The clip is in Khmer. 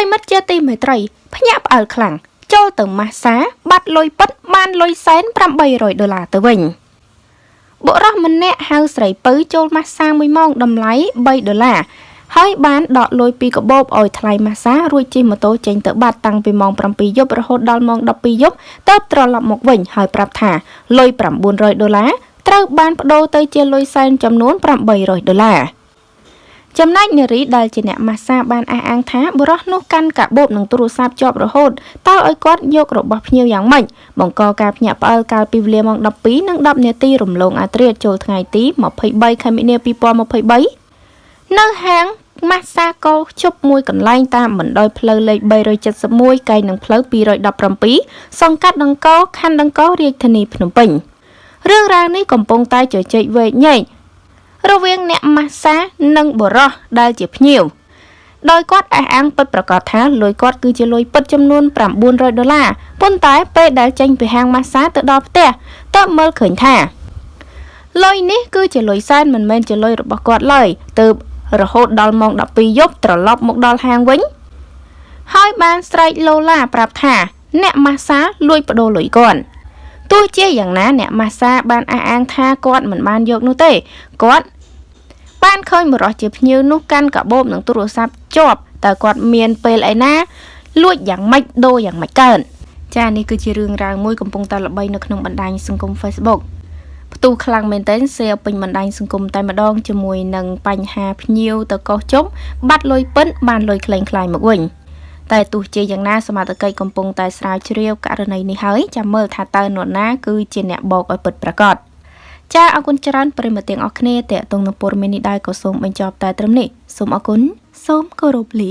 រិមិត្តជាទីមេត្រីភ្ញាក់ផ្អើលខ្លាំងចូលទៅម៉ាស្សា បាត់លុយពិតបានលុយសែន800ដុល្លារទៅវិញបុរសម្នាក់ហៅស្រីពៅចូលម៉ាស្សា1ម៉ោងតម្លៃ3ដុល្លារហើយបានដកលុយពីកាបូបឲ្យថ្លៃម៉ាស្សារួចជិះម៉ូតូចេញទៅបាត់តាំងពីម៉ោង7យប់រហូតដល់ម៉ោង12យប់ទើបត្រឡប់មកវិញហើយប្រាប់ថាលុយ900ដុល្លារត្រូវបានបដូរទៅជាលុយសែនចំនួន800ដុល្លារ ចំណែកនារីដែលជាអ្នកម៉ាស្សាបានអះអាងថាបុរសនោះកាន់កាបូបនឹងទូរស័ព្ទជាប់រហូតតើឲ្យគាត់យករបស់ភ្ញៀវយ៉ាងម៉េចបង្កការភ្ញាក់ផ្អើលកាលពីវេលាម៉ោង12និង10នាទីរំលងអាត្រាចូលថ្ងៃទី23ខែមីនា2023នៅហាងម៉ាស្សាកូជប់មួយកន្លែងតាមបណ្ដោយផ្លូវលេខ371កែងនឹងផ្លូវ217សង្កាត់ដង្កោខណ្ឌដង្កោរាជធានីភ្នំពេញរឿងរ៉ាវនេះកំពុងតែជជែកវែកញែក រវាងអ្នកម៉ាស្សានិងបុរសដែលជាភ្ញៀវដោយគាត់អះអាងពិតប្រាកដថាលុយគាត់គឺជាលុយពិតចំនួន900ដុល្លារប៉ុន្តែពេលដែលចេញពីហាងម៉ាស្សាទៅដល់ផ្ទះតើមើលឃើញថាលុយនេះគឺជាលុយសែនមិនមែនជាលុយរបស់គាត់ឡើយទើបរហូតដល់ម៉ោង12យប់ត្រឡប់មកដល់ហាងវិញ ហើយបានស្រែកឡូឡាប្រាប់ថា អ្នកម៉ាស្សាលួចបដូរលុយគាត់ ទោះជាយ៉ាងណាអ្នកម៉ាស្សាបានអះអាងថាគាត់មិនបានយកនោះទេគាត់បានឃើញបរិសជាភ្ញៀវនោះកាន់កាបូបនិងទូរស័ព្ទជាប់តើគាត់មានពេលឯណា លួចយ៉ាងម៉េចដូរយ៉ាងម៉េចកើនចានេះគឺជារឿងរ៉ាវមួយកំពុងតែល្បីនៅក្នុងបណ្ដាញសង្គម Facebook ផ្ទុះខ្លាំងមែនទែន share ពេញបណ្ដាញសង្គមតែម្ដងជាមួយនឹងបញ្ហាភ្ញៀវទៅកោះជុំបាត់លុយពិនបានលុយក្លែងក្លាយមកវិញ តែទោះជាយ៉ាងណាសមត្ថកិច្ចកំពុងតែស្រាវជ្រាវករណីនេះហើយចាំមើលថាតើនរណាគឺជាអ្នកបោកឲ្យពិតប្រាកដចាអរគុណច្រើនប្រិមត្តទាំងអស់គ្នាតេតងនឹងព័ត៌មាននេះដែរក៏សូមបញ្ចប់តែត្រឹមនេះសូមអរគុណសូមគោរពលា